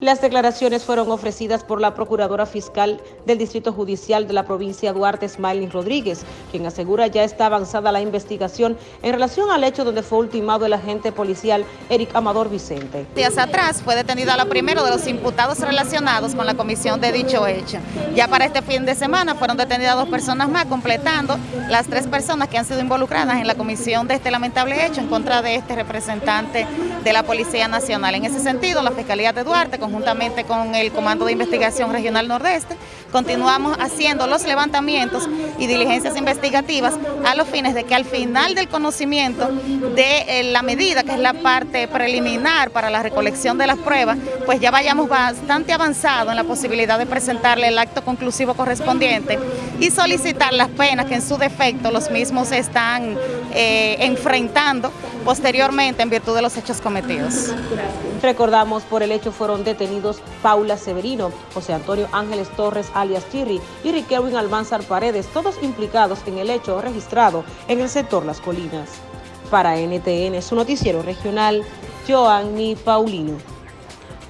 Las declaraciones fueron ofrecidas por la Procuradora Fiscal del Distrito Judicial de la provincia Duarte, Smiley Rodríguez, quien asegura ya está avanzada la investigación en relación al hecho donde fue ultimado el agente policial Eric Amador Vicente. Días atrás fue detenida la primera de los imputados relacionados con la comisión de dicho hecho. Ya para este fin de semana fueron detenidas dos personas más, completando las tres personas que han sido involucradas en la comisión de este lamentable hecho en contra de este representante de la Policía Nacional. En ese sentido, la Fiscalía de Duarte, conjuntamente con el Comando de Investigación Regional Nordeste, continuamos haciendo los levantamientos y diligencias investigativas a los fines de que al final del conocimiento de eh, la medida, que es la parte preliminar para la recolección de las pruebas, pues ya vayamos bastante avanzado en la posibilidad de presentarle el acto conclusivo correspondiente y solicitar las penas que en su defecto los mismos están eh, enfrentando posteriormente en virtud de los hechos cometidos. Recordamos, por el hecho fueron detenidos Paula Severino, José Antonio Ángeles Torres alias Chirri y Riquelwin Almanzar Paredes, todos implicados en el hecho registrado en el sector Las Colinas. Para NTN, su noticiero regional, Joanny Paulino.